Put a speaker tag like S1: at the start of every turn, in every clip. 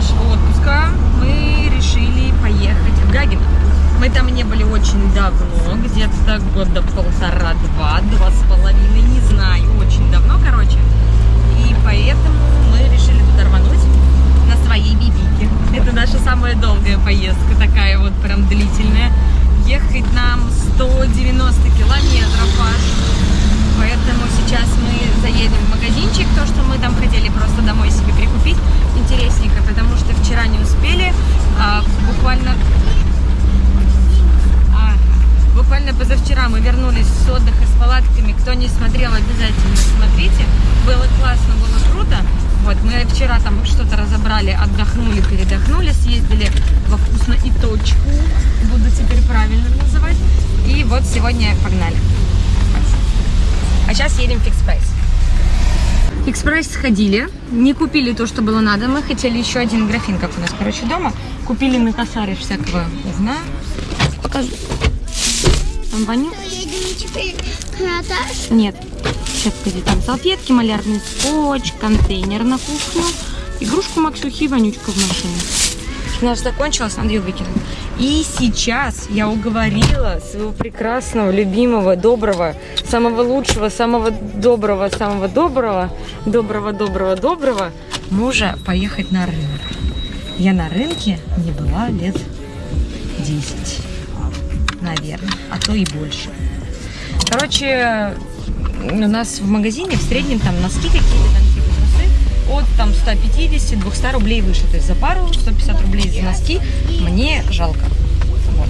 S1: нашего отпуска мы решили поехать в Гагино. Мы там не были очень давно, где-то года полтора-два, два с половиной, не знаю, очень давно, короче. И поэтому мы решили туда рвануть на своей бибике. Это наша самая долгая поездка, такая вот прям длительная. Ехать нам 190 километров аж. Поэтому сейчас мы заедем в магазинчик, то, что мы там хотели просто домой себе прикупить, интересненько, потому что вчера не успели, а, буквально а, буквально позавчера мы вернулись с отдыха с палатками. Кто не смотрел, обязательно смотрите. Было классно, было круто. Вот, мы вчера там что-то разобрали, отдохнули, передохнули, съездили во вкусно и точку. Буду теперь правильно называть. И вот сегодня погнали. А сейчас едем в Fix Price. Fix Price сходили, не купили то, что было надо. Мы хотели еще один графин, как у нас, короче, дома. Купили на косаре всякого говна. Покажу. Там воню? Нет. Сейчас, погоди, там салфетки, малярный скотч, контейнер на кухню, игрушку Максюхи и вонючка в машине. Наш закончилась, надо ее выкинуть. И сейчас я уговорила своего прекрасного, любимого, доброго, самого лучшего, самого доброго, самого доброго, доброго, доброго, доброго мужа поехать на рынок. Я на рынке не была лет 10, наверное, а то и больше. Короче, у нас в магазине в среднем там носки какие-то, от там 150-200 рублей выше. То есть за пару 150 рублей за носки мне жалко. Вот.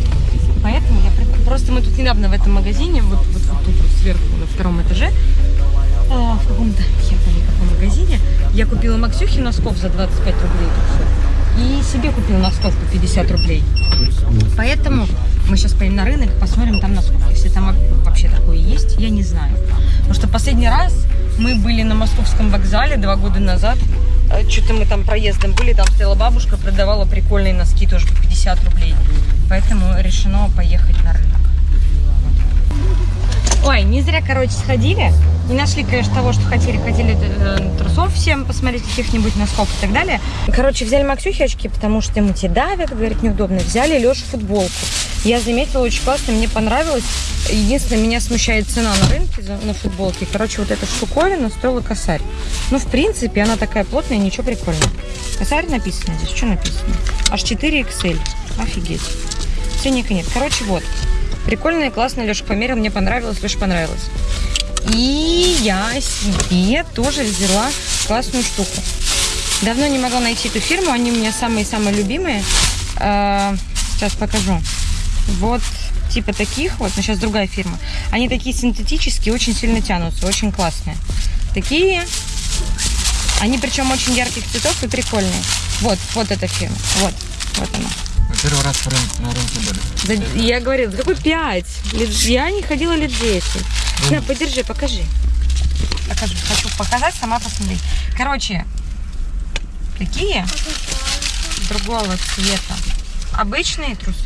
S1: Поэтому я просто мы тут недавно в этом магазине, вот, вот, вот тут вот сверху на втором этаже, а, в каком-то я помню каком магазине, я купила Максюхи носков за 25 рублей. И себе купила носков по 50 рублей. Поэтому мы сейчас поедем на рынок, посмотрим там носков. Если там вообще такое есть, я не знаю. Потому что последний раз мы были на московском вокзале два года назад. Что-то мы там проездом были, там стояла бабушка, продавала прикольные носки тоже по 50 рублей. Поэтому решено поехать на рынок. Ой, не зря, короче, сходили. Не нашли, конечно, того, что хотели. Хотели э, трусов всем посмотреть, каких-нибудь носков и так далее. Короче, взяли Максюхе очки, потому что ему те давят, говорит, неудобно. Взяли Лешу футболку. Я заметила, очень классно, мне понравилось. Единственное, меня смущает цена на рынке на футболке. Короче, вот эта штуковина стоила косарь. Ну, в принципе, она такая плотная, ничего прикольного. Косарь написано здесь. Что написано? Аж 4 XL. Офигеть. Ценника нет. Короче, вот. Прикольная, классная. Леша померил, мне понравилось, Леша понравилось. И я себе тоже взяла классную штуку. Давно не могла найти эту фирму, они у меня самые-самые любимые. А, Сейчас покажу. Вот типа таких вот, но сейчас другая фирма. Они такие синтетические, очень сильно тянутся, очень классные. Такие. Они причем очень ярких цветов и прикольные. Вот, вот эта фирма. Вот, вот она.
S2: Первый раз на рынке были.
S1: Да, я говорила, да какой пять? Лет- Я не ходила лет 10. На, подержи, покажи. Покажу. Хочу показать, сама посмотри. Короче, такие другого цвета. Обычные трусы.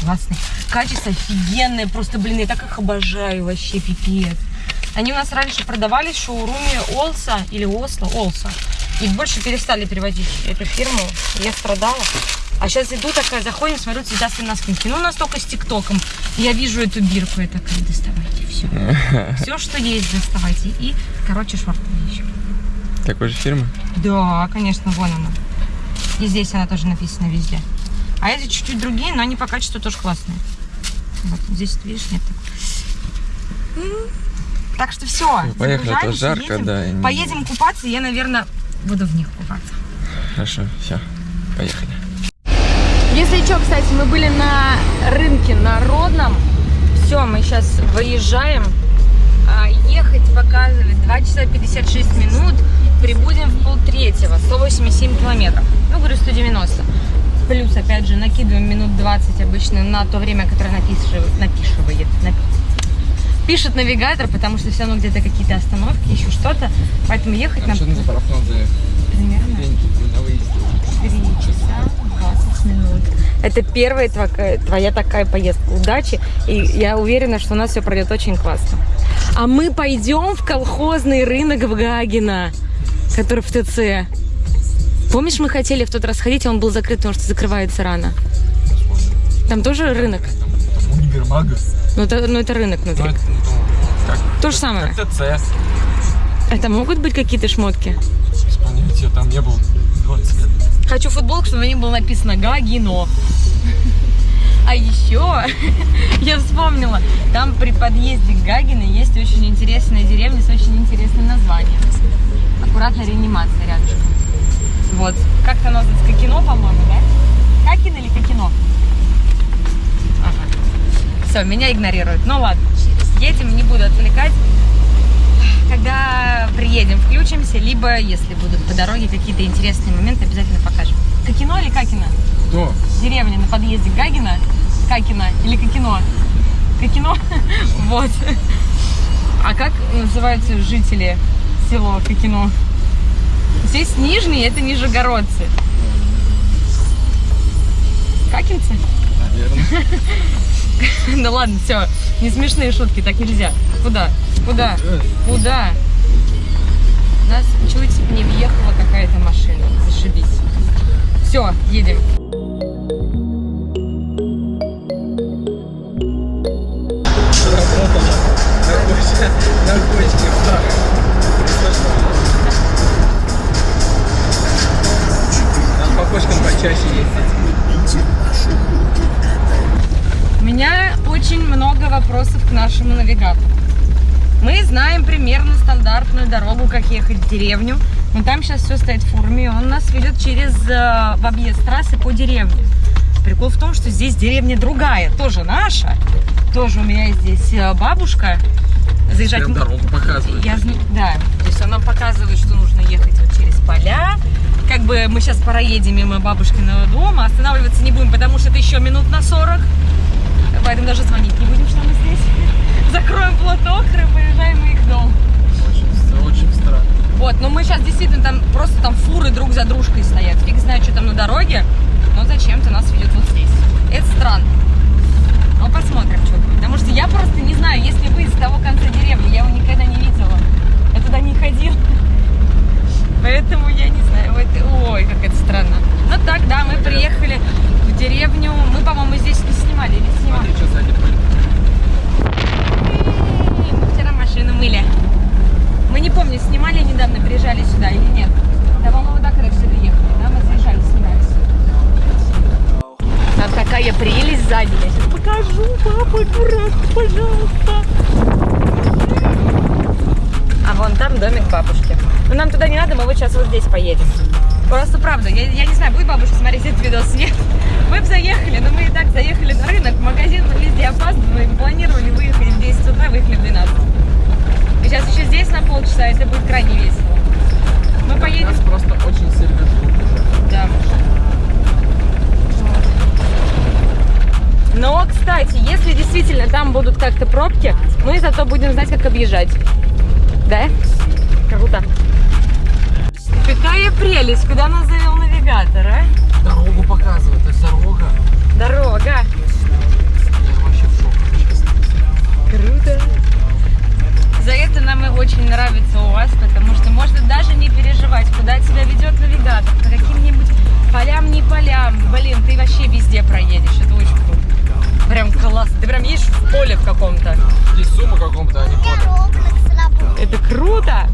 S1: Классные. Качество офигенное. Просто, блин, я так их обожаю вообще, пипец. Они у нас раньше продавались в шоуруме Олса или Осло, Олса. И больше перестали переводить эту фирму. Я страдала. А сейчас иду такая, заходим, смотрю, цветастые носки. Ну, у нас только с ТикТоком. Я вижу эту бирку, я такая, доставайте все. Все, что есть, доставайте. И, короче, шорты еще.
S2: Такой же фирмы?
S1: Да, конечно, вон она. И здесь она тоже написана везде. А эти чуть-чуть другие, но они по качеству тоже классные. Вот здесь, видишь, нет так. М. Так что все.
S2: Поехали, а то жарко, да, и не-
S1: Поедем купаться, я, наверное, буду в них купаться.
S2: Хорошо, все, поехали.
S1: Если что, кстати, мы были на рынке народном. Все, мы сейчас выезжаем. А, Ехать показывали 2 часа 56 минут. Прибудем в полтретьего, 187 километров. Ну, говорю, 190. Плюс, опять же, накидываем минут 20 обычно на то время, которое напишет, напишивает, напи- пишет навигатор, потому что все равно где-то какие-то остановки, еще что-то. Поэтому ехать нам примерно? 3 часа 20 минут. Это первая твоя, твоя такая поездка. Удачи. И я уверена, что у нас все пройдет очень классно. А мы пойдем в колхозный рынок в Гагино, который в ТЦ. Помнишь, мы хотели в тот раз ходить, а он был закрыт, потому что закрывается рано. Там тоже рынок.
S2: Там универмаг.
S1: Ну это, ну, это рынок
S2: Ну,
S1: внутри.
S2: это, ну, как,
S1: То же самое.
S2: как ТЦ.
S1: Это могут быть какие-то шмотки?
S2: Без понятия, там не был 20 лет.
S1: Хочу футболку, чтобы на ней было написано Гагино. А еще я вспомнила, там при подъезде к Гагино есть очень интересная деревня с очень интересным названием. Аккуратно реанимация рядышком. Вот. Как-то оно называется? Кокино, по-моему, да? Какино или Кокино? Ага. Все, меня игнорируют. Ну ладно. Едем, не буду отвлекать. Когда приедем, включимся, либо, если будут по дороге какие-то интересные моменты, обязательно покажем. Кокино или Какино?
S2: Кто?
S1: Деревня на подъезде Гагина, Какино или Кокино? Кокино? Вот. А как называются жители села Кокино? Здесь нижние, это нижегородцы. Какинцы?
S2: Наверное.
S1: Да ладно, все, не смешные шутки, так нельзя. Куда? Куда? Куда? У нас чуть не въехала какая-то машина. Зашибись. Все, едем.
S2: Почаще ездить.
S1: У меня очень много вопросов к нашему навигатору. Мы знаем примерно стандартную дорогу, как ехать в деревню. Но там сейчас все стоит в форме, и он нас ведет через э, в объезд трассы по деревне. Прикол в том, что здесь деревня другая, тоже наша. Тоже у меня здесь э, бабушка. Заезжать
S2: Прям дорогу показывает.
S1: Я да, то есть он нам показывает, что нужно ехать вот через поля. Как бы мы сейчас проедем мимо бабушкиного дома, останавливаться не будем, потому что это еще минут на 40. Поэтому даже звонить не будем, что мы здесь. Закроем платок и поезжаем в их дом.
S2: Очень, очень странно.
S1: Вот, но мы сейчас действительно там просто там фуры друг за дружкой стоят. Фиг знает, что там на дороге, но зачем-то нас ведет вот здесь. Это странно. Но посмотрим, что будет. Потому что я просто не знаю, если вы из того конца деревни, я его никогда не видела. Я туда не ходила. Поэтому я не знаю. вот, ой, как это странно. Ну так, да, мы приехали в деревню. Мы, по-моему, здесь не снимали или снимали.
S2: Смотри, что сзади пыль.
S1: Мы вчера машину мыли. Мы не помню, снимали недавно, приезжали сюда или нет. Да, по-моему, да, когда сюда ехали, да, мы заезжали, снимались. Там такая прелесть сзади. Я сейчас покажу, папа, дурак, пожалуйста. А вон там домик бабушки. Но нам туда не надо, мы вот сейчас вот здесь поедем. Просто правда, я, я не знаю, будет бабушка смотреть этот видос, нет. Мы бы заехали, но мы и так заехали на рынок, в магазин, мы везде опаздываем, планировали выехать в 10 утра, выехали в 12. И сейчас еще здесь на полчаса, это будет крайне весело. Мы поедем
S2: Нас просто очень сильно ждут уже.
S1: да. Но, кстати, если действительно там будут как-то пробки, мы зато будем знать, как объезжать. Да? Круто. Какая прелесть, куда нас завел навигатор, а?
S2: Дорогу показывает, то есть дорога.
S1: Дорога.
S2: Я вообще в шоке, честно.
S1: Круто. За это нам и очень нравится у вас, потому что можно даже не переживать, куда тебя ведет навигатор, по каким-нибудь полям, не полям. Блин, ты вообще везде проедешь, это очень круто. Прям классно. Ты прям едешь в поле в каком-то.
S2: Здесь сумма каком-то, а не
S3: сработала.
S1: Это круто.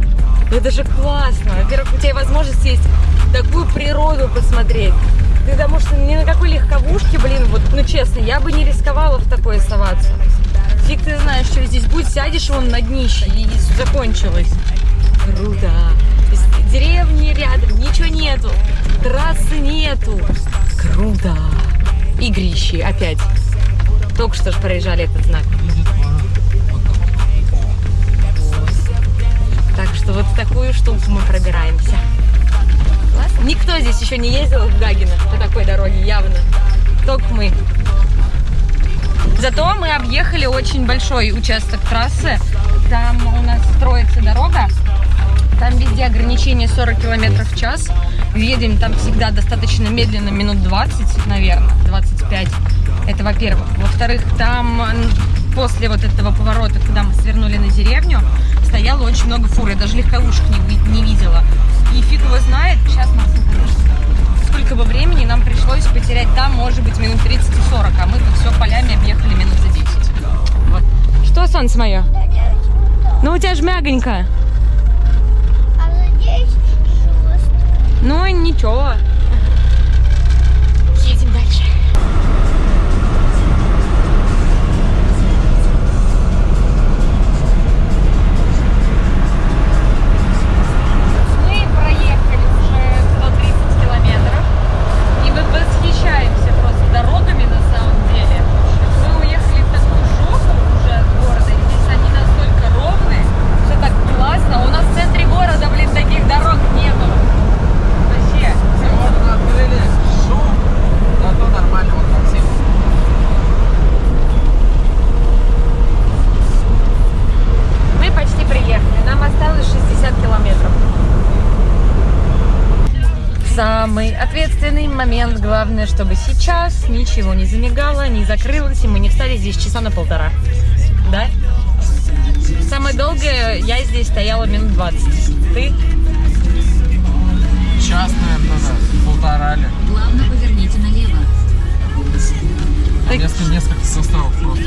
S1: Это же классно. Во-первых, у тебя возможность есть такую природу посмотреть. Ты потому что ни на какой легковушке, блин, вот, ну честно, я бы не рисковала в такое соваться. Фиг ты знаешь, что здесь будет, сядешь вон на днище и закончилось. Круто. Деревни рядом, ничего нету. Трассы нету. Круто. Игрищи опять. Только что же проезжали этот знак. Так что вот в такую штуку мы пробираемся. Классно. Никто здесь еще не ездил в Гагино по такой дороге, явно. Только мы. Зато мы объехали очень большой участок трассы. Там у нас строится дорога. Там везде ограничение 40 км в час. Едем там всегда достаточно медленно, минут 20, наверное, 25. Это во-первых. Во-вторых, там после вот этого поворота, когда мы свернули на деревню, стояло очень много фур. Я даже легковушек не, не видела. И фиг его знает. Сейчас, Максим, подожди. потерять там, может быть, минут 30 и 40, а мы тут все полями объехали минут за 10. Вот. Что, солнце мое? Ну, у тебя же мягонько.
S3: А здесь жестко.
S1: Ну, ничего. Главное, чтобы сейчас ничего не замигало, не закрылось, и мы не встали здесь часа на полтора. Да? Самое долгое я здесь стояла минут 20. Ты?
S2: Час, наверное, да, полтора ли.
S4: Плавно поверните налево.
S1: Так-
S2: Несколько, несколько составов просто.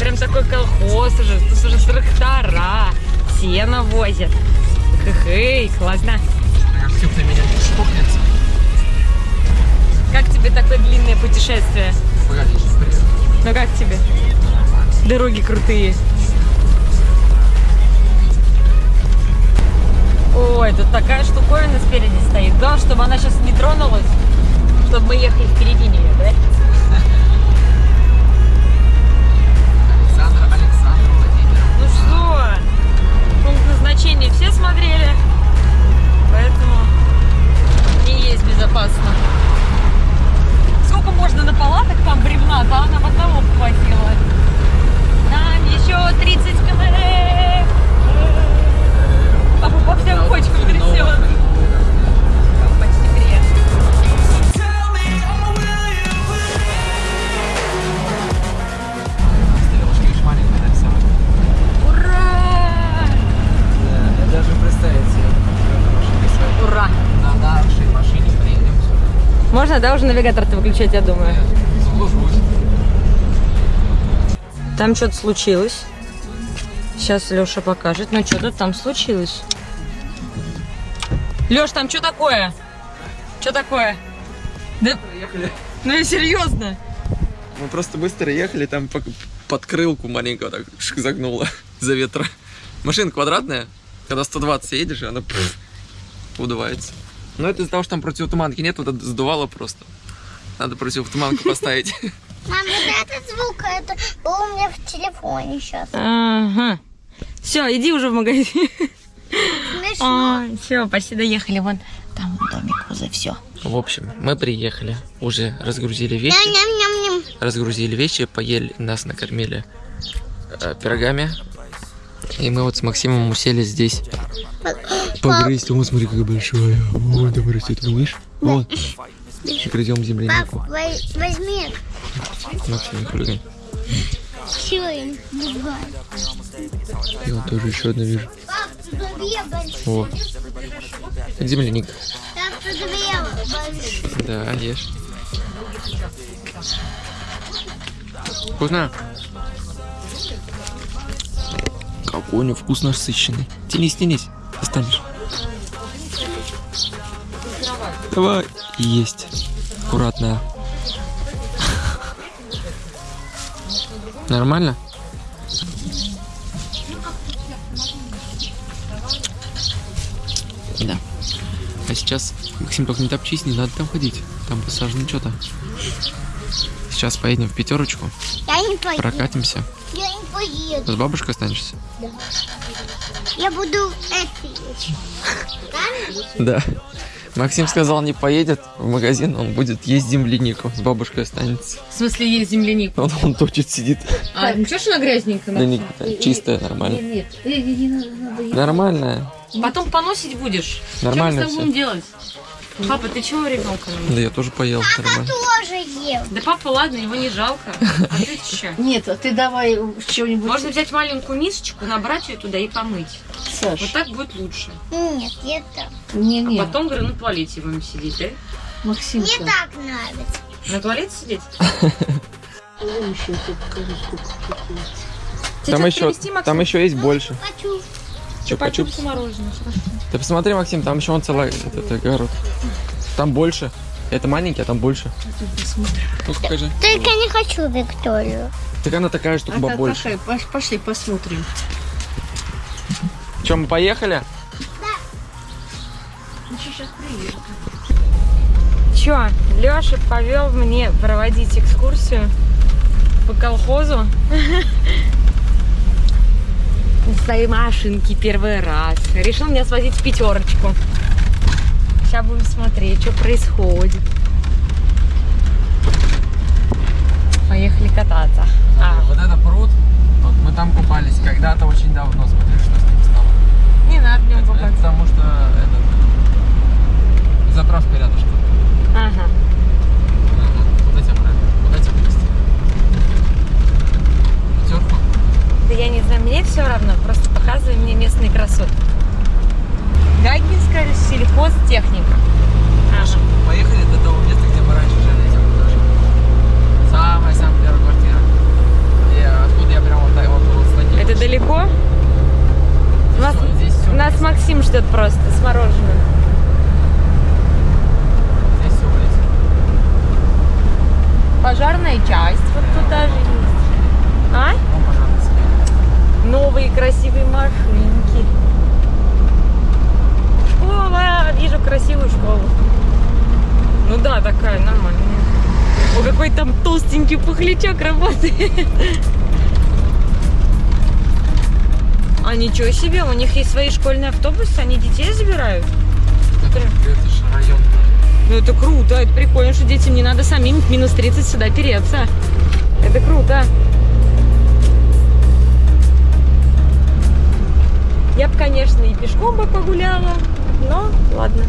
S1: Прям такой колхоз уже. Тут уже трактора. Сено возят. Хы-хы, классно.
S2: Кажется, кто меня не штукнется.
S1: Путешествие? Ну как тебе? Дороги крутые. Ой, тут такая штуковина спереди стоит. Главное, чтобы она сейчас не тронулась, чтобы мы ехали впереди нее, да?
S2: Александр, Александр Владимир.
S1: Ну что, пункт назначения все смотрели, поэтому не есть безопасно. Сколько можно на палатах там бревна, да, нам одного хватило. Нам еще 30 км. Папа по всем кочкам трясет. Ура!
S2: Да, я даже представить себе.
S1: Ура!
S2: Приедем сюда.
S1: Можно, да, уже навигатор-то выключать, я думаю. Там что-то случилось. Сейчас Леша покажет. Ну, что-то там случилось. Леш, там что такое? Что такое? Да,
S2: Приехали.
S1: ну и серьезно.
S2: Мы просто быстро ехали, там по- под крылку маленько так шик загнуло за ветра. Машина квадратная, когда 120 едешь, она пф, удувается. Но это из-за того, что там противотуманки нет, вот это сдувало просто. Надо противотуманку поставить.
S3: Мам, вот этот звук, это был у меня в телефоне сейчас.
S1: Ага. Все, иди уже в магазин.
S3: Смешно.
S1: все, почти доехали. Вон там домик возле все.
S2: В общем, мы приехали, уже разгрузили вещи,
S3: Ням-ням-ням-ням.
S2: разгрузили вещи, поели, нас накормили э, пирогами. И мы вот с Максимом усели здесь погрызть. О, смотри, какая большая. Вот, давай растет, видишь? Вот. Грызем землянику.
S3: Пап, возьми.
S2: Максим, не хулигань.
S3: Все другая.
S2: Я вот тоже еще одну вижу. О, земляник.
S3: Там.
S2: Да, ешь. Вкусно? Него вкус насыщенный. Тянись, тянись. Останешь. Давай. Есть. Аккуратно. Нормально? Да. А сейчас, Максим, только не топчись, не надо там ходить. Там посажено что-то. Сейчас поедем в пятерочку,
S3: Я не поеду.
S2: прокатимся.
S3: Я поеду.
S2: С бабушкой останешься?
S3: Я буду это есть.
S2: Да. Максим сказал, не поедет в магазин, он будет есть землянику. С бабушкой останется.
S1: В смысле, есть земляник.
S2: Он, он точит сидит.
S1: А, ничего, что она грязненькая?
S2: Да не, чистая, нормально.
S4: Нет, не, не надо, надо ехать.
S2: Нормальная.
S1: Потом поносить будешь.
S2: Нормально
S1: Что мы с тобой будем делать? Папа, ты чего ребенка?
S2: Да я тоже поел, нормально.
S3: тоже ел.
S1: Да папа, ладно, его не жалко. А ты что?
S4: Нет, а ты давай чего-нибудь.
S1: Можно взять маленькую мисочку, набрать ее туда и помыть.
S4: Саш?
S1: Вот так будет лучше.
S3: Нет, это.
S4: Не, не.
S1: Потом, говорю, на туалете будем сидеть, да?
S4: Максимка.
S3: Мне так нравится.
S1: На туалете сидеть?
S2: Там еще,
S1: Максим?
S2: там еще есть больше.
S3: Хочу.
S2: Чупа-чупс. Ты посмотри, Максим, там еще он целый этот огород. Там больше. Это маленький, а там больше. Ну покажи.
S3: Только не хочу Викторию.
S2: Так она такая, что
S4: А
S2: побольше.
S4: какая? Пош- Пошли посмотрим.
S2: Че, мы поехали?
S4: Ну, сейчас приедем.
S1: Чё, Лёша повел мне проводить экскурсию по колхозу. На своей машинке первый раз. Решил меня свозить в пятерочку. Сейчас будем смотреть, что происходит. Поехали кататься. А,
S2: Вот это пруд. Вот мы там купались когда-то очень давно. Смотри, что с ним стало.
S1: не надо в нем
S2: Это, это
S1: купаться.
S2: потому что этот, заправка рядышком.
S1: Ага.
S2: Куда тебя брать? Куда тебя привезти? Пятерку?
S1: Да я не знаю, мне все равно, просто показывай мне местные красоты. Гагинская сельхозтехника. Ага.
S2: Поехали до того места, где мы раньше жили, я. Самая-самая первая квартира. И откуда я прям вот так вот, статью.
S1: Это далеко? Нас,
S2: всё- здесь всё
S1: нас. Максим ждет просто с мороженым.
S2: Здесь все.
S1: Пожарная часть вот тут даже есть. А? Новые красивые машинки. Школа. Вижу красивую школу. Ну да, такая нормальная. О, какой там толстенький пухлячок работает. А ничего себе, у них есть свои школьные автобусы, они детей забирают.
S2: Это, это же район.
S1: Ну это круто, это прикольно, что детям не надо самим минус 30 сюда переться. Это круто. Я бы, конечно, и пешком бы погуляла, но ладно.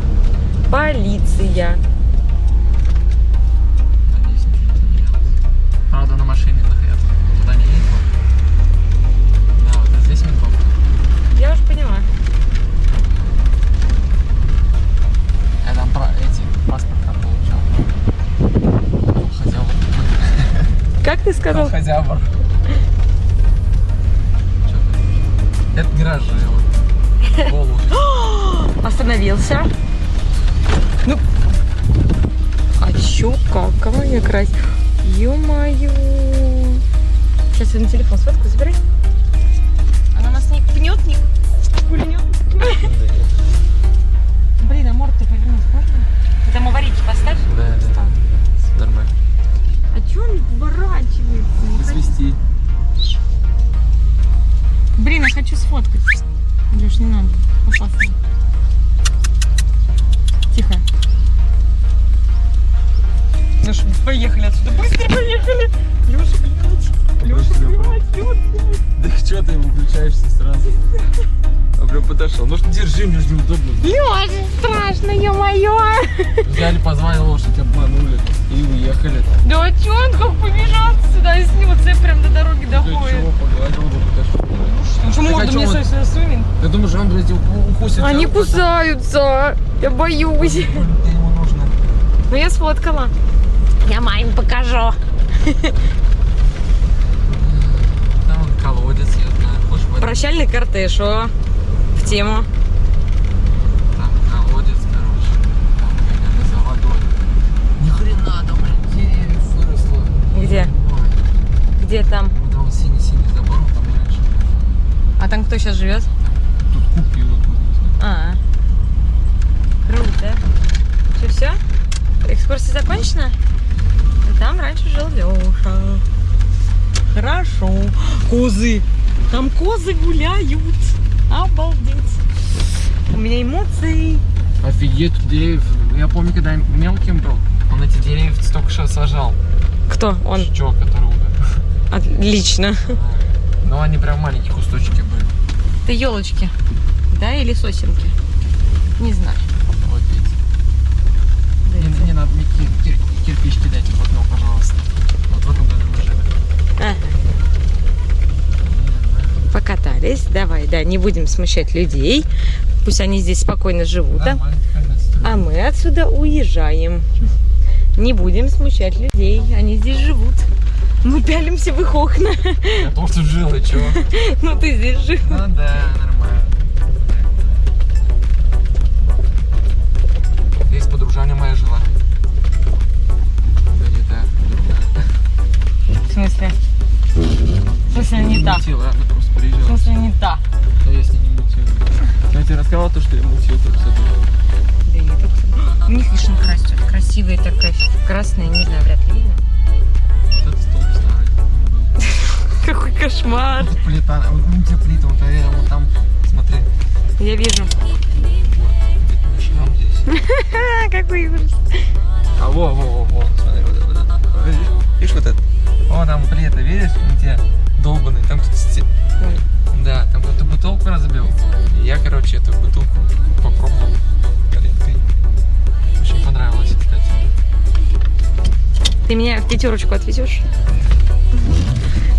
S1: Полиция.
S2: Правда, на машине находятся. Туда не едет. Да, вот здесь ментов.
S1: Я уже поняла.
S2: Я там про эти паспорт там получал. Хозяйва.
S1: Как ты сказал?
S2: Хозяйва. Это гаражи.
S1: Остановился. Ну. А чё, как? Кого мне красть? Ё-моё. Сейчас я на телефон сфоткаю, забирай. Она нас не пнет, не пульнет. Блин, а морду повернуть можно? Ты там аварийки поставь.
S2: Да, да, да. Нормально.
S1: А чё он поворачивается?
S2: Свисти.
S1: Блин, я хочу сфоткать. Леш, не надо. Опасно. Тихо. Леша, поехали отсюда. Быстро поехали. Леша, блядь. Леша, блядь.
S2: Да что ты выключаешься А прям подошел. Ну что держи, мне же неудобно.
S1: Леша, страшно, ё-моё.
S2: Взяли, позвали лошадь, обманули и уехали.
S1: Да чё он как побежал сюда и снился прям до дороги
S2: Да
S1: доходит.
S2: чего, погладил бы, подошел.
S1: Ну что,
S2: Так а
S1: морду мне
S2: он-
S1: свою сунет?
S2: Ты думаешь, он, блядь, укусит?
S1: Они кусаются. Я боюсь. Ну я сфоткала. Я маме покажу.
S2: Там он колодец, я знаю.
S1: Прощальный кортеж, о, в тему.
S2: Там колодец, короче. Там гоняли за водой. Ни хрена там, блин, деревьев выросло.
S1: Где?
S2: Ой,
S1: Где там?
S2: Вот там синий-синий забор, там раньше.
S1: А там кто сейчас живет?
S2: Тут купил, тут знаю.
S1: А, круто. Что, все? Экскурсия закончена? И там раньше жил Леша. Хорошо. Козы. Там козы гуляют. Обалдеть. У меня эмоции.
S2: Офигеть, тут деревьев. Я помню, когда я мелким был, он эти деревья только что сажал.
S1: Кто? Он.
S2: Чувак, который умер.
S1: Отлично.
S2: Но они прям маленькие кусочки были.
S1: Это елочки. Да, или сосенки? Не знаю.
S2: Вот видите. Не, не надо мне кир- кир- кирпич кидать в окно, пожалуйста. Вот в этом доме мы жили.
S1: Ага. Покатались. Давай, да, не будем смущать людей. Пусть они здесь спокойно живут, да? А мы отсюда уезжаем. Не будем смущать людей, они здесь живут. Мы пялимся в их окна.
S2: Я тоже жил, и чего?
S1: Ну ты здесь жив.
S2: Ну да, нормально. Здесь подружаня моя жила. Да не та, другая.
S1: В смысле? В смысле не та?
S2: Мутила, она просто
S1: В смысле не та?
S2: Но я с ней не мутил. Я тебе рассказал то, что я мутил тут все тут.
S1: Да не так. У них вишенка растет. Красивая такая, красная, не знаю, вряд ли видно.
S2: Вот этот столб старый.
S1: Какой кошмар.
S2: Плита, вот ну, где плита, вот там, смотри.
S1: Я вижу.
S2: Вот, где-то на здесь.
S1: Какой ужас.
S2: Короче, эту бутылку попробовал горенкой. Очень понравилось, кстати.
S1: Ты меня в пятерочку отвезешь?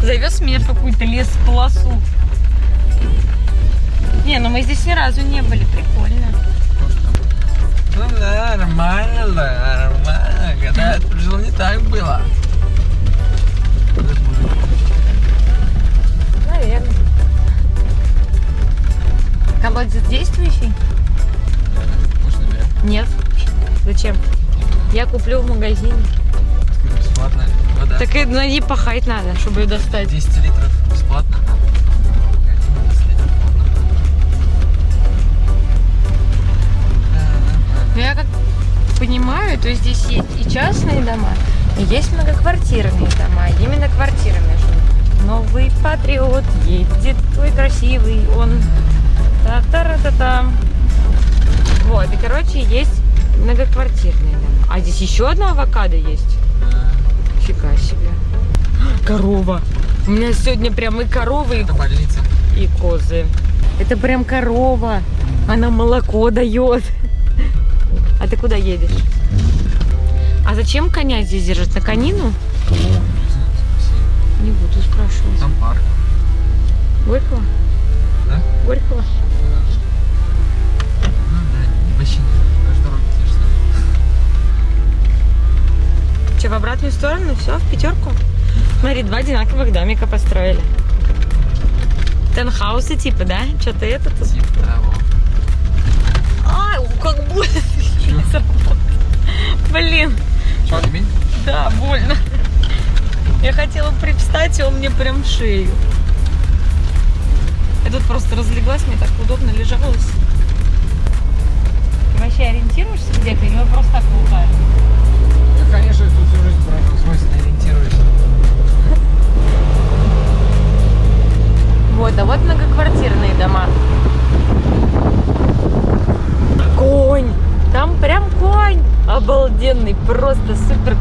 S1: Завез меня в какую-то лес-полосу. Не, ну мы здесь ни разу не были. Прикольно.
S2: Ну да, нормально, да, нормально. Когда я жил, не так было.
S1: Колодец действующий?
S2: Может, наберем?
S1: Нет. Зачем? Я куплю в магазине.
S2: Бесплатно. Вода.
S1: Так и на ней пахать надо, чтобы ее достать.
S2: 10 литров бесплатно. Магазин 10 литров платно. Да, нормально.
S1: Но я как понимаю, то здесь есть и частные дома, и есть многоквартирные дома. Именно квартирные. что Новый патриот едет, ой, красивый он. Короче, есть многоквартирные дома. А здесь еще одна авокадо есть. Фига себе. Корова. У меня сегодня прям и коровы, и
S2: больница.
S1: и козы. Это прям корова. Она молоко дает. А ты куда едешь? А зачем коня здесь держать? На конину? Не буду спрашивать.
S2: Там парк.
S1: Горького?
S2: Да?
S1: Горького? Че, в обратную сторону? Все, в пятерку? Смотри, два одинаковых домика построили. Тенхаусы типа, да? Что-то это тут.
S2: Типа того.
S1: Ай, как больно. Блин,
S2: Че, ремень?
S1: да, больно. Я хотела привстать, и он мне прям в шею. Я тут просто разлеглась, мне так удобно лежалось. Ты вообще ориентируешься где-то или мы просто так лутаем?
S2: Конечно, тут всю жизнь смысле ориентируюсь.
S1: Вот, а вот многоквартирные дома. Конь! Там прям конь! Обалденный, просто супер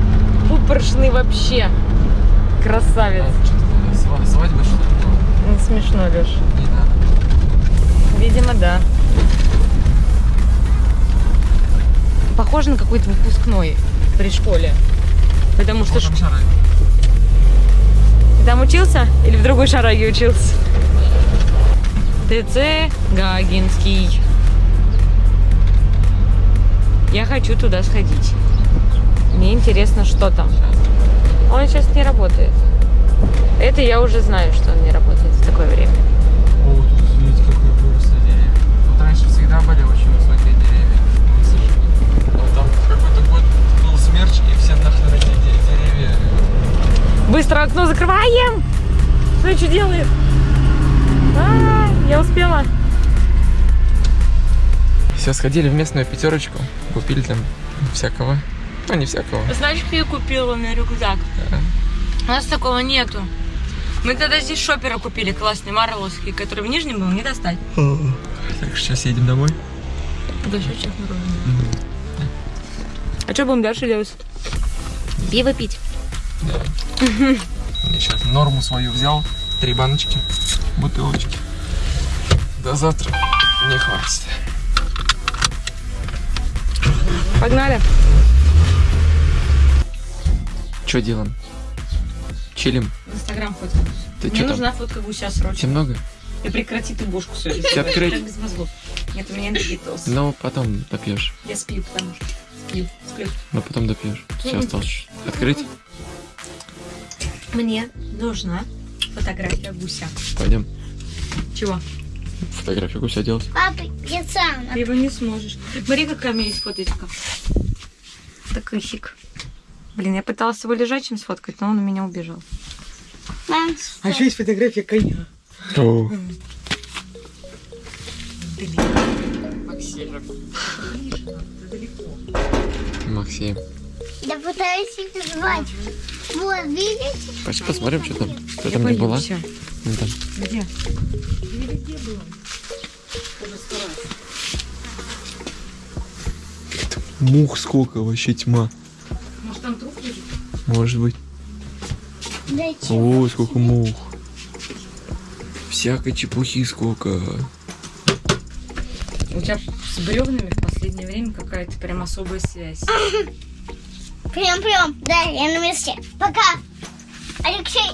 S1: пупоршный вообще. Красавец.
S2: А, свадьба что ли
S1: смешно, Леш.
S2: Не надо.
S1: Видимо, да. Похоже на какой-то выпускной при школе. Потому что ш- ты там учился или в другой шараге учился? ТЦ Гагинский. Я хочу туда сходить. Мне интересно, что там. Он сейчас не работает. Это я уже знаю, что он не работает в такое время. Быстро окно закрываем! Смотри, что делает. А, я успела.
S2: Все, сходили в местную пятерочку, купили там всякого. Ну, не всякого.
S1: Знаешь, что я купила на рюкзак?
S2: Да.
S1: У нас такого нету. Мы тогда здесь шопера купили классный, марловский, который в Нижнем был, не достать.
S2: Так, сейчас едем домой.
S1: Да, сейчас А что будем дальше делать? Пиво пить.
S2: Я сейчас норму свою взял. Три баночки, бутылочки. До завтра не хватит.
S1: Погнали.
S2: Что делаем? Чилим.
S1: В Инстаграм фоткаюсь.
S2: Ты
S1: Мне
S2: что там?
S1: нужна фотка гуся срочно.
S2: Тебе много?
S1: И прекрати ты бошку свою.
S2: Тебе открыть?
S1: Без мозгов. Нет, у меня энергетоз.
S2: Ну, потом допьешь.
S1: Я сплю, потому что сплю, сплю.
S2: Ну, потом допьешь. Все осталось открыть.
S1: Мне нужна фотография гуся.
S2: Пойдем.
S1: Чего?
S2: Фотографию гуся делать.
S3: Папа, я сам.
S1: Ты его не сможешь. Смотри, какая у меня есть фоточка. Такой хик. Блин, я пыталась его лежачим сфоткать, но он у меня убежал.
S3: Мам,
S1: А еще есть фотография коня.
S2: Максим.
S3: Я пытаюсь их звать. Вот, видите?
S2: Пойди посмотрим, что там. Что
S1: Я
S2: там не была.
S1: боюсь.
S2: Ну, там.
S1: Где?
S2: Мух сколько, вообще тьма.
S1: Может, там труп лежит?
S2: Может быть.
S3: Дайте.
S2: Ой, сколько мух. Всякой чепухи сколько.
S1: У тебя с бревнами в последнее время какая-то прям особая связь.
S3: Прям-прям. Да, я на месте. Пока. Алексей.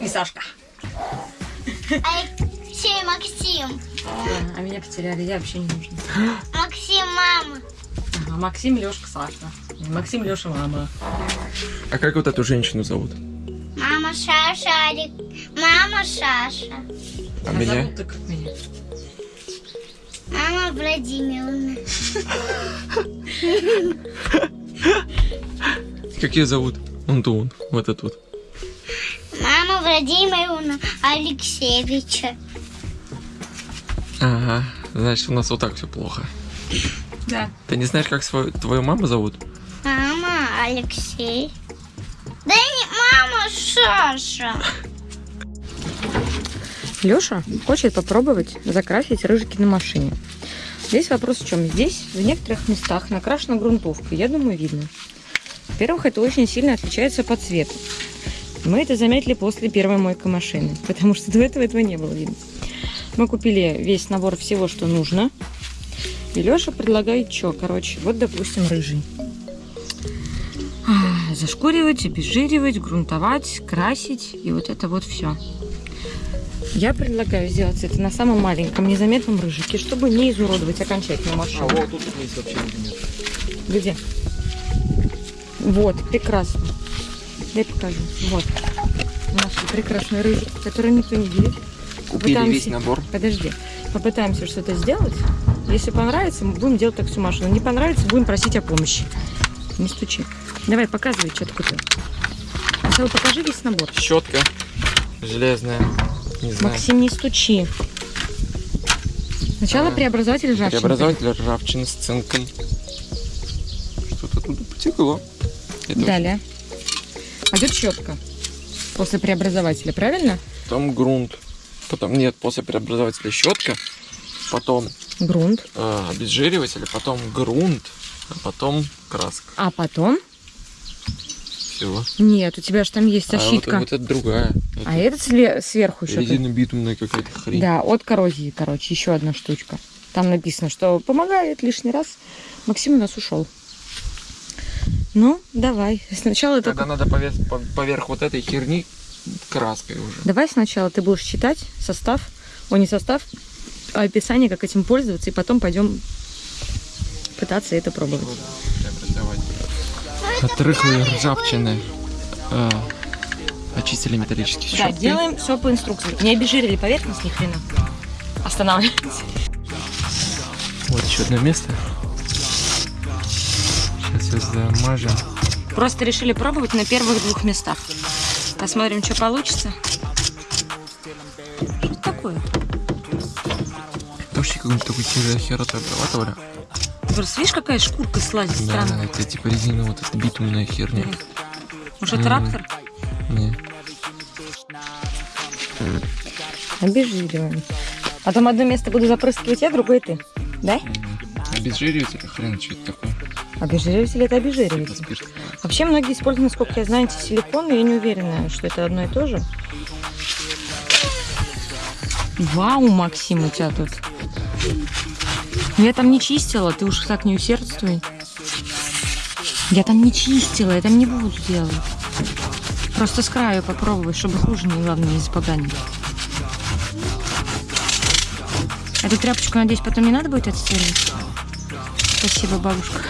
S1: И Сашка.
S3: Алексей, Максим.
S1: А, а меня потеряли, я вообще не нужна.
S3: Максим, мама.
S1: Ага, Максим, Лешка, Саша. Максим, Леша, мама.
S2: А как вот эту женщину зовут?
S3: Мама Шаша, Алик. Мама Шаша.
S2: А меня?
S1: зовут-то как меня?
S3: Мама Владимировна.
S2: Как ее зовут? Он то он, вот этот вот.
S3: Мама Владимировна Алексеевича.
S2: Ага, значит, у нас вот так все плохо.
S1: Да.
S2: Ты не знаешь, как свою, твою маму зовут?
S3: Мама Алексей. Да не мама Шаша.
S1: Леша хочет попробовать закрасить рыжики на машине. Здесь вопрос в чем? Здесь в некоторых местах накрашена грунтовка. Я думаю, видно. Во-первых, это очень сильно отличается по цвету. Мы это заметили после первой мойки машины, потому что до этого этого не было видно. Мы купили весь набор всего, что нужно. И Леша предлагает что? Короче, вот, допустим, рыжий. А, Зашкуривать, обезжиривать, грунтовать, красить. И вот это вот все. Я предлагаю сделать это на самом маленьком, незаметном рыжике, чтобы не изуродовать окончательно машину.
S2: тут есть вообще нет.
S1: Где? Вот, прекрасно. Дай покажу. Вот. Наш прекрасный рыжик, который никто не видит.
S2: Купили
S1: Попытаемся-
S2: весь набор.
S1: Подожди. Попытаемся что-то сделать. Если понравится, мы будем делать так всю машину. Не понравится, будем просить о помощи. Не стучи. Давай, показывай, что ты купил. Сначала покажи весь набор.
S2: Щетка железная. Не знаю.
S1: Максим, не стучи. Сначала
S2: А,
S1: преобразователь ржавчины.
S2: Преобразователь ржавчины с цинком. Что-то тут потекло. Это
S1: Далее. Пойдет щетка. После преобразователя, правильно?
S2: Потом грунт. Потом нет, после преобразователя щетка. Потом
S1: Грунт.
S2: э, обезжириватель, потом грунт, а потом краска.
S1: А потом...
S2: Всего.
S1: Нет, у тебя же там есть
S2: А вот,
S1: защитка.
S2: вот это другая.
S1: А это сверху еще.
S2: резинобитумная какая-то хрень.
S1: Да, от коррозии, короче, еще одна штучка. Там написано, что помогает лишний раз. Максим у нас ушел. Ну, давай. Сначала
S2: Тогда
S1: только...
S2: надо поверх, по- поверх вот этой херни краской уже.
S1: Давай сначала ты будешь читать состав, о, не состав, а описание, как этим пользоваться, и потом пойдем пытаться это пробовать.
S2: От рыхлой ржавчины э, очистили металлические
S1: Да,
S2: щетки.
S1: делаем все по инструкции. Не обезжирили поверхность ни хрена. Останавливайтесь.
S2: Вот еще одно место. Сейчас все замажем.
S1: Просто решили пробовать на первых двух местах. Посмотрим, что получится. Что это такое?
S2: Вообще какой-нибудь такой хер- херотой обрабатывали.
S1: Просто видишь, какая шкурка слазит
S2: Да,
S1: странная.
S2: это типа резина вот эта битумная херня.
S1: Может, это трактор?
S2: Не.
S1: Обезжириваем. А там одно место буду запрыскивать я, другое ты. Да?
S2: Обезжириватель, хрен, что это такое?
S1: Обезжириватель это обезжириватель.
S2: спирт.
S1: Вообще многие используют, насколько я знаю, силикон, но я не уверена, что это одно и то же. Вау, Максим, у тебя тут. Я там не чистила, ты уж так не усердствуй. Я там не чистила, я там не буду делать. Просто с краю попробовать, чтобы хуже не, главное, не Эту тряпочку, надеюсь, потом не надо будет отстирывать? Спасибо, бабушка.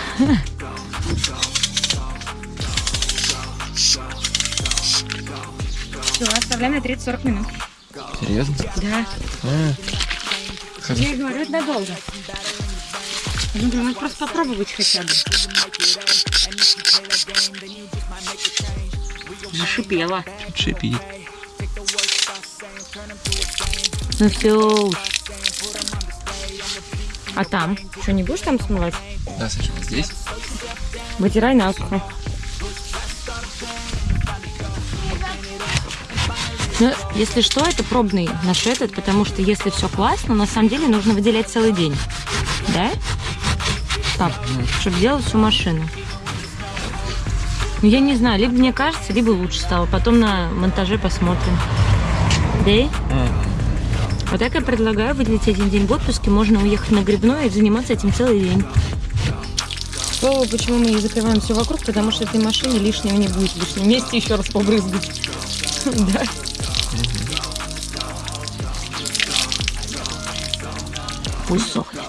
S1: Все, оставляем на 30-40 минут.
S2: Серьезно?
S1: Да.
S2: А,
S1: Я говорю, это надолго. Ну, да, надо просто попробовать хотя бы. Зашипела.
S2: шипит.
S1: Ну все уж. А там? Что, не будешь там смывать?
S2: Да, Саша, здесь.
S1: Вытирай насухо. Ну, если что, это пробный наш этот, потому что если все классно, на самом деле нужно выделять целый день. Да? Так, чтобы делать всю машину. Ну, я не знаю, либо мне кажется, либо лучше стало. Потом на монтаже посмотрим. Да? Вот так я предлагаю выделить один день в отпуске. Можно уехать на грибной и заниматься этим целый день. К слову, почему мы не закрываем все вокруг, потому что этой машине лишнего не будет. В лишнем месте еще раз побрызгать. Да. Пусть сохнет.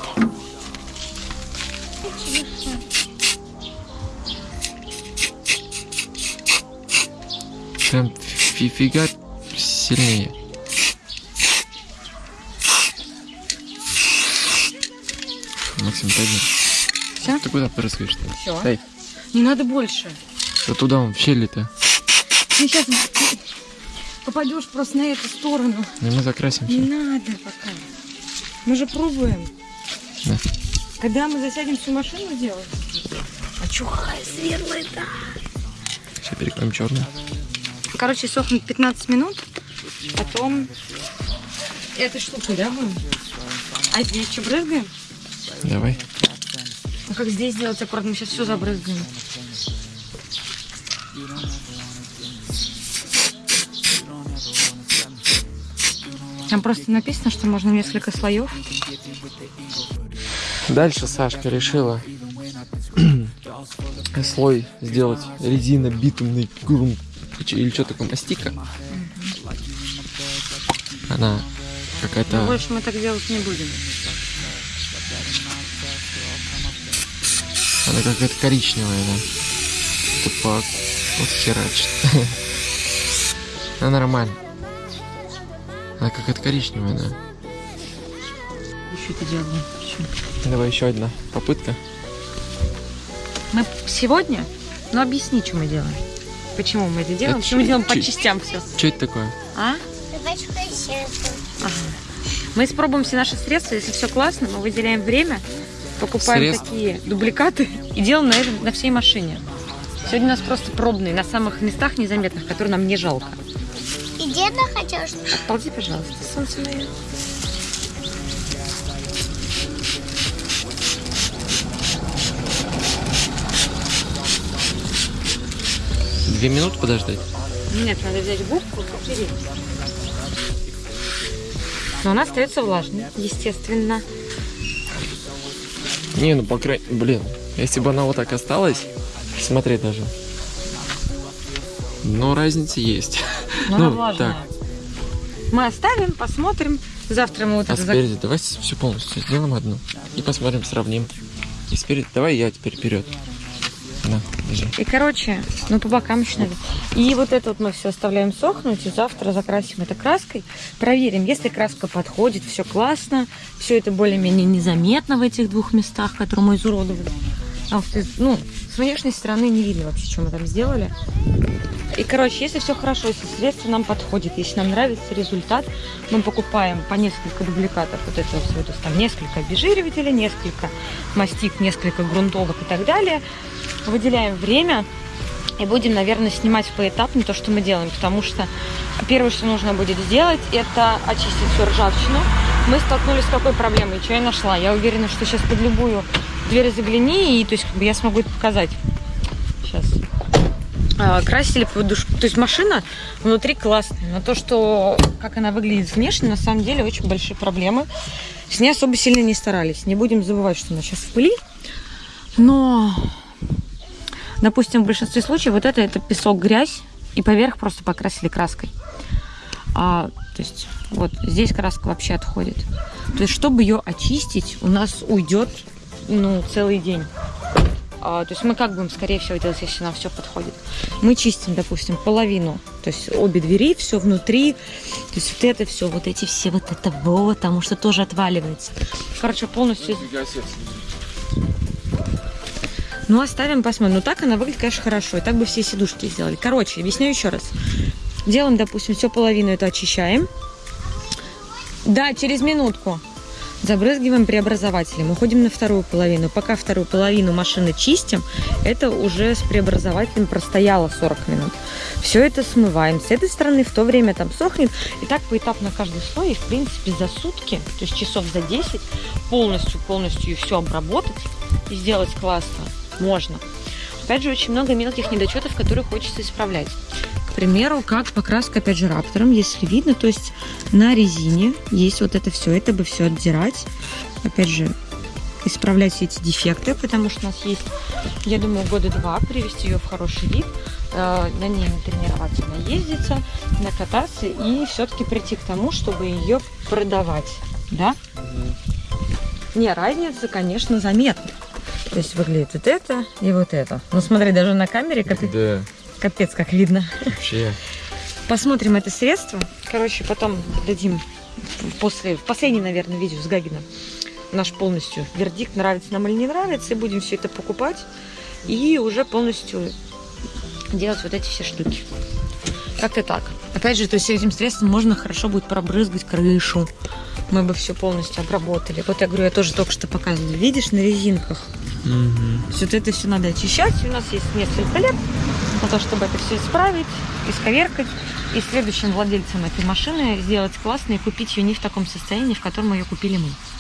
S2: Прям фи- фига сильнее. Максим, пойди.
S1: Всё?
S2: Ты куда прыскаешь-то?
S1: Всё.
S2: Эй,
S1: Не надо больше.
S2: да туда он, в щели-то.
S1: Ты сейчас попадешь просто на эту сторону.
S2: И мы закрасимся.
S1: Не надо пока. Мы же пробуем.
S2: Да.
S1: Когда мы засядем всю машину делать? А чё, какая светлая да.
S2: Сейчас перекроем черный.
S1: Короче, сохнет 15 минут. Потом этой штукой, да, будем? А здесь что, брызгаем?
S2: Давай.
S1: Ну как здесь сделать аккуратно? Мы сейчас все забрызгаем. Там просто написано, что можно несколько слоев.
S2: Дальше Сашка решила слой сделать резина битумный грунт или что такое мастика. Она какая-то
S1: больше мы так делать не будем.
S2: она какая-то коричневая, да. Тупак. Вот херачит. Она нормально. Она какая-то коричневая, да.
S1: Еще это делаем.
S2: Давай еще одна попытка.
S1: Мы сегодня, ну объясни, что мы делаем. Почему мы это делаем?
S2: Это
S1: Почему мы делаем по частям все?
S2: Что это такое?
S1: А?
S3: Присядем.
S1: Мы испробуем все наши средства. Если все классно, мы выделяем время, покупаем
S2: Средств?
S1: такие дубликаты и делаем на, этом, на всей машине. Сегодня у нас просто пробные, на самых местах незаметных, которые нам не жалко.
S3: Деда что
S1: Отползи, пожалуйста, солнце мое.
S2: Две минуты подождать?
S1: Нет, надо взять губку и потереть. Но она остается влажной, естественно.
S2: Не, ну по крайней... Блин, если бы она вот так осталась, смотри даже. Но разница есть.
S1: Она
S2: Ну,
S1: влажная. Мы оставим, посмотрим. Завтра мы вот
S2: А
S1: это
S2: спереди давай все полностью сделаем одну. И посмотрим, сравним. И спереди... Давай я теперь вперед. На, держи.
S1: И, короче, ну, по бокам еще надо. И вот это вот мы все оставляем сохнуть, и завтра закрасим это краской. Проверим, если краска подходит, все классно, все это более-менее незаметно в этих двух местах, которые мы изуродовали. Что, ну, с внешней стороны не видно вообще, что мы там сделали. И, короче, если все хорошо, если средство нам подходит, если нам нравится результат, мы покупаем по несколько дубликатов вот этого всего, то есть там несколько обезжиривателей, несколько мастик, несколько грунтовок и так далее. Выделяем время и будем, наверное, снимать поэтапно то, что мы делаем, потому что первое, что нужно будет сделать, это очистить всю ржавчину. Мы столкнулись с какой проблемой, что я нашла. Я уверена, что сейчас под любую дверь загляни, и то есть как бы я смогу это показать. Сейчас. А, красили под душ- То есть машина внутри классная, но то, что как она выглядит внешне, на самом деле очень большие проблемы. С ней особо сильно не старались. Не будем забывать, что она сейчас в пыли. Но, допустим, в большинстве случаев вот это, это песок, грязь, и поверх просто покрасили краской. А, то есть вот здесь краска вообще отходит. То есть, чтобы ее очистить, у нас уйдет ну, целый день. А, то есть мы как будем, скорее всего, делать, если нам все подходит? Мы чистим, допустим, половину, то есть обе двери, все внутри, то есть вот это все, вот эти все, вот это вот, потому что тоже отваливается. Короче, полностью... Ну, оставим, посмотрим. Ну, так она выглядит, конечно, хорошо. И так бы все сидушки сделали. Короче, объясню еще раз. Делаем, допустим, все половину это очищаем. Да, через минутку. Забрызгиваем преобразователем. Уходим на вторую половину. Пока вторую половину машины чистим, это уже с преобразователем простояло 40 минут. Все это смываем. С этой стороны в то время там сохнет. И так поэтапно каждый слой. И, в принципе, за сутки, то есть часов за 10, полностью-полностью все обработать и сделать классно можно. Опять же, очень много мелких недочетов, которые хочется исправлять. К примеру, как покраска, опять же, раптором, если видно, то есть на резине есть вот это все, это бы все отдирать. Опять же, исправлять все эти дефекты, потому что у нас есть, я думаю, года два привести ее в хороший вид, э, на ней натренироваться, наездиться, накататься и все-таки прийти к тому, чтобы ее продавать, да? Не, разница, конечно, заметна. То есть выглядит вот это и вот это. Ну смотри, даже на камере капец,
S2: Да,
S1: капец как видно.
S2: вообще.
S1: Посмотрим это средство. Короче, потом дадим после, в последней, наверное, видео с Гагином наш полностью вердикт, нравится нам или не нравится. И будем все это покупать. И уже полностью делать вот эти все штуки. Как-то так. Опять же, то есть этим средством можно хорошо будет пробрызгать крышу. Мы бы все полностью обработали. Вот я говорю, я тоже только что показывала. Видишь, на резинках.
S2: Мгм.
S1: Вот это все надо очищать. У нас есть несколько лет на то, чтобы это все исправить, исковеркать. И следующим владельцам этой машины сделать классно и купить ее не в таком состоянии, в котором ее купили мы.